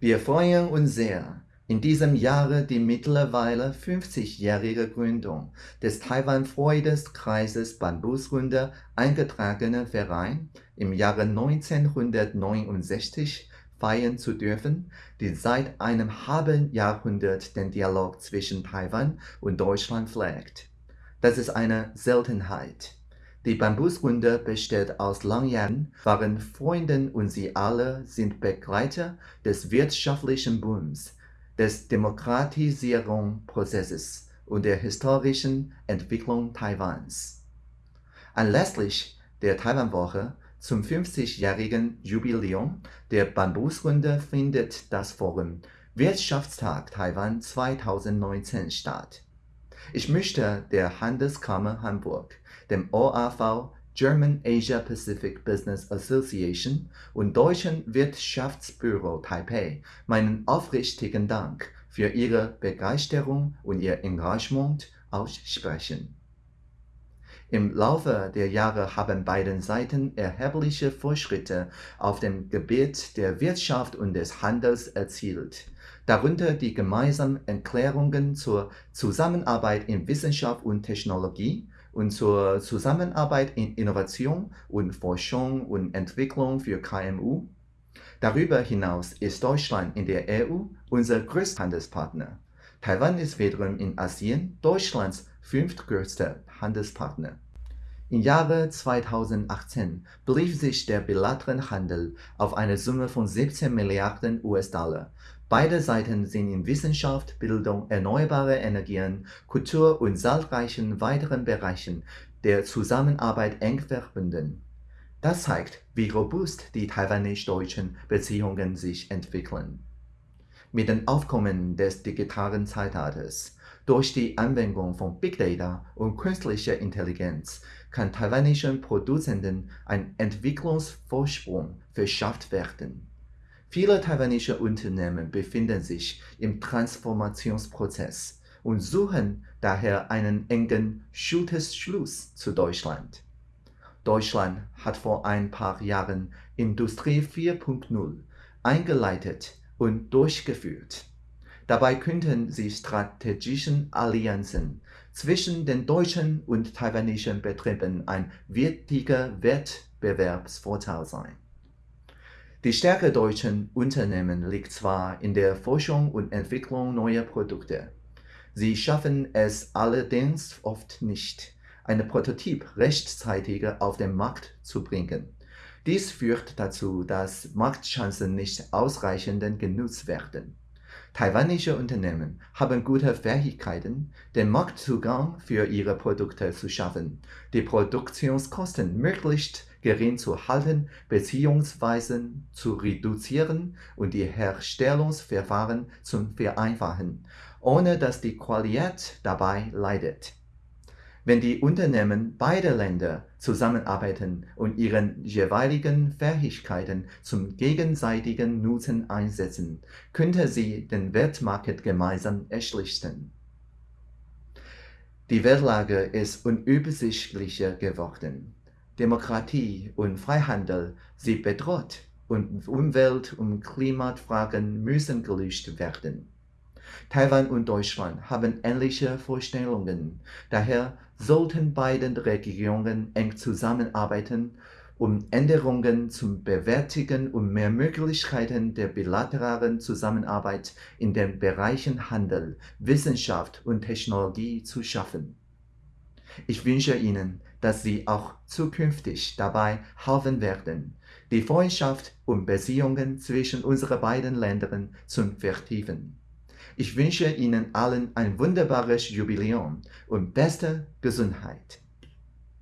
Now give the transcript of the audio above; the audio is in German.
Wir freuen uns sehr, in diesem Jahre die mittlerweile 50-jährige Gründung des Taiwan-Freudeskreises Bambusrunde eingetragene Verein im Jahre 1969 feiern zu dürfen, die seit einem halben Jahrhundert den Dialog zwischen Taiwan und Deutschland pflegt. Das ist eine Seltenheit. Die Bambusrunde besteht aus langjährigen, wahren Freunden und sie alle sind Begleiter des wirtschaftlichen Booms, des Demokratisierungsprozesses und der historischen Entwicklung Taiwans. Anlässlich der Taiwanwoche zum 50-jährigen Jubiläum der Bambusrunde findet das Forum Wirtschaftstag Taiwan 2019 statt. Ich möchte der Handelskammer Hamburg, dem OAV German Asia Pacific Business Association und Deutschen Wirtschaftsbüro Taipei meinen aufrichtigen Dank für ihre Begeisterung und ihr Engagement aussprechen. Im Laufe der Jahre haben beide Seiten erhebliche Fortschritte auf dem Gebiet der Wirtschaft und des Handels erzielt darunter die gemeinsamen Erklärungen zur Zusammenarbeit in Wissenschaft und Technologie und zur Zusammenarbeit in Innovation und Forschung und Entwicklung für KMU. Darüber hinaus ist Deutschland in der EU unser größter Handelspartner. Taiwan ist wiederum in Asien Deutschlands fünftgrößter Handelspartner. Im Jahre 2018 belief sich der bilaterale Handel auf eine Summe von 17 Milliarden US-Dollar Beide Seiten sind in Wissenschaft, Bildung, erneuerbare Energien, Kultur und zahlreichen weiteren Bereichen der Zusammenarbeit eng verbunden. Das zeigt, wie robust die taiwanisch-deutschen Beziehungen sich entwickeln. Mit dem Aufkommen des digitalen Zeitalters durch die Anwendung von Big Data und künstlicher Intelligenz kann taiwanischen Produzenten ein Entwicklungsvorsprung verschafft werden. Viele taiwanische Unternehmen befinden sich im Transformationsprozess und suchen daher einen engen Schulterschluss zu Deutschland. Deutschland hat vor ein paar Jahren Industrie 4.0 eingeleitet und durchgeführt. Dabei könnten sie strategischen Allianzen zwischen den deutschen und taiwanischen Betrieben ein wichtiger Wettbewerbsvorteil sein. Die Stärke deutscher Unternehmen liegt zwar in der Forschung und Entwicklung neuer Produkte. Sie schaffen es allerdings oft nicht, einen Prototyp rechtzeitig auf den Markt zu bringen. Dies führt dazu, dass Marktchancen nicht ausreichend genutzt werden. Taiwanische Unternehmen haben gute Fähigkeiten, den Marktzugang für ihre Produkte zu schaffen, die Produktionskosten möglichst gering zu halten bzw. zu reduzieren und die Herstellungsverfahren zu vereinfachen, ohne dass die Qualität dabei leidet. Wenn die Unternehmen beider Länder zusammenarbeiten und ihre jeweiligen Fähigkeiten zum gegenseitigen Nutzen einsetzen, könnte sie den Weltmarkt gemeinsam erschließen. Die Weltlage ist unübersichtlicher geworden. Demokratie und Freihandel sind bedroht und Umwelt- und Klimafragen müssen gelöst werden. Taiwan und Deutschland haben ähnliche Vorstellungen, daher sollten beide Regierungen eng zusammenarbeiten, um Änderungen zu bewältigen und mehr Möglichkeiten der bilateralen Zusammenarbeit in den Bereichen Handel, Wissenschaft und Technologie zu schaffen. Ich wünsche Ihnen, dass Sie auch zukünftig dabei helfen werden, die Freundschaft und Beziehungen zwischen unseren beiden Ländern zu vertiefen. Ich wünsche Ihnen allen ein wunderbares Jubiläum und beste Gesundheit.